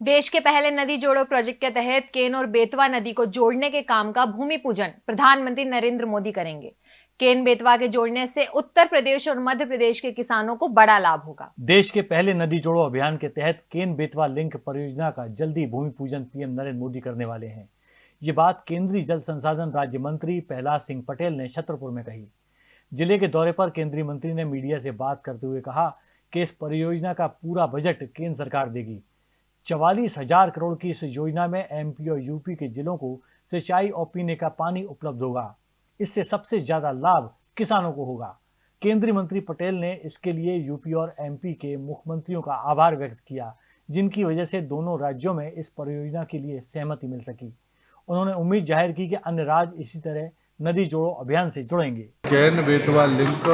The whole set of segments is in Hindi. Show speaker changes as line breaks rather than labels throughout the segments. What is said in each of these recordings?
देश के पहले नदी जोड़ो प्रोजेक्ट के तहत केन और बेतवा नदी को जोड़ने के काम का भूमि पूजन प्रधानमंत्री नरेंद्र मोदी करेंगे। केन बेतवा के जोड़ने से उत्तर प्रदेश और मध्य प्रदेश के किसानों को बड़ा लाभ होगा।
देश के पहले नदी जोड़ो अभियान के तहत केन बेतवा लिंक परियोजना का जल्दी भूमि पूजन पीएम नरेंद्र मोदी करने वाले हैं। ये बात केंद्रीय जल संसाधन राज्य मंत्री प्रहलाद सिंह पटेल ने छतरपुर में कही। ज़िले के दौरे पर केंद्रीय मंत्री ने मीडिया से बात करते हुए कहा कि इस परियोजना का पूरा बजट केंद्र सरकार देगी। चवालीस हज़ार करोड़ की इस योजना में एमपी और यूपी के जिलों को सिंचाई और पीने का पानी उपलब्ध होगा। इससे सबसे ज़्यादा लाभ किसानों को होगा। केंद्रीय मंत्री पटेल ने इसके लिए यूपी और एमपी के मुख्यमंत्रियों का आभार व्यक्त किया, जिनकी वजह से दोनों राज्यों में इस परियोजना के लिए सहमति मिल सकी। उन्होंने उम्मीद ज़ाहिर की कि अन्य राज्य इसी तरह नदी जोड़ो अभियान से जुड़ेंगे।
कैन बेतवा, लिंक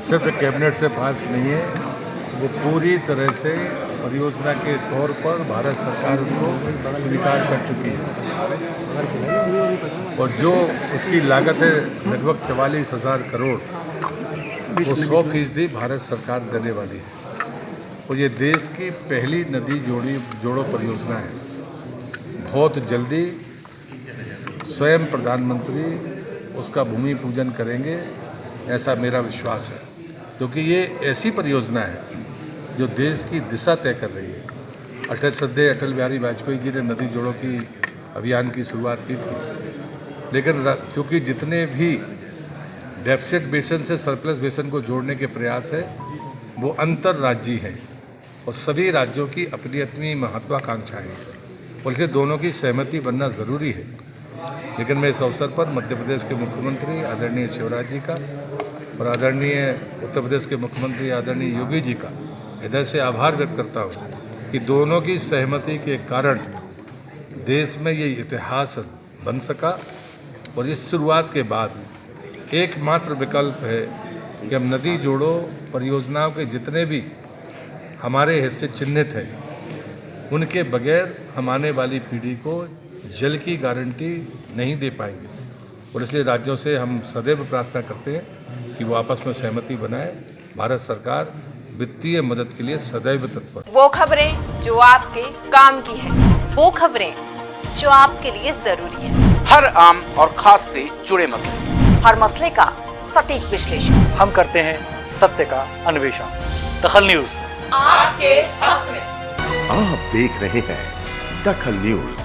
सिर्फ़ कैबिनेट से पास नहीं है, वो पूरी तरह से परियोजना के तौर पर भारत सरकार उसको स्वीकार कर चुकी है। और जो उसकी लागत है, लगभग चवालीस हज़ार करोड़, वो सौ फ़ीसदी भारत सरकार देने वाली है। और ये देश की पहली नदी जोड़ी, जोड़ो परियोजना है। बहुत जल्दी स्वयं प्रधानमंत्री उसका भूमि पूजन करेंगे, ऐसा मेरा विश्वास है। क्योंकि ये ऐसी परियोजना है जो देश की दिशा तय कर रही है। अटल श्रद्धे अटल बिहारी वाजपेयी जी ने नदी जोड़ों की अभियान की शुरुआत की थी। लेकिन चूँकि जितने भी डेफिसिट बेसन से सरप्लस बेसन को जोड़ने के प्रयास है, वो अंतर राज्य हैं और सभी राज्यों की अपनी अपनी महत्वाकांक्षाएँ हैं। और इसलिए दोनों की सहमति बनना ज़रूरी है। लेकिन मैं इस अवसर पर मध्य प्रदेश के मुख्यमंत्री आदरणीय शिवराज जी का और आदरणीय उत्तर प्रदेश के मुख्यमंत्री आदरणीय योगी जी का इधर से आभार व्यक्त करता हूँ कि दोनों की सहमति के कारण देश में ये इतिहास बन सका और इस शुरुआत के बाद एकमात्र विकल्प है कि हम नदी जोड़ो, परियोजनाओं के जितने भी हमारे हिस्से चिन्हित हैं, उनके बगैर हम आने वाली पीढ़ी को जल की गारंटी नहीं दे पाएँगे। और इसलिए राज्यों से हम सदैव प्रार्थना करते हैं कि वो आपस में सहमति बनाए। भारत सरकार वित्तीय मदद के लिए सदैव तत्पर।
वो खबरें जो आपके काम की है। वो खबरें जो आपके लिए ज़रूरी है।
हर आम और खास से जुड़े मसले।
हर मसले का सटीक विश्लेषण।
हम करते हैं सत्य का अन्वेषण। दखल न्यूज़।
आपके हक में।
आप देख रहे हैं दखल न्यूज़।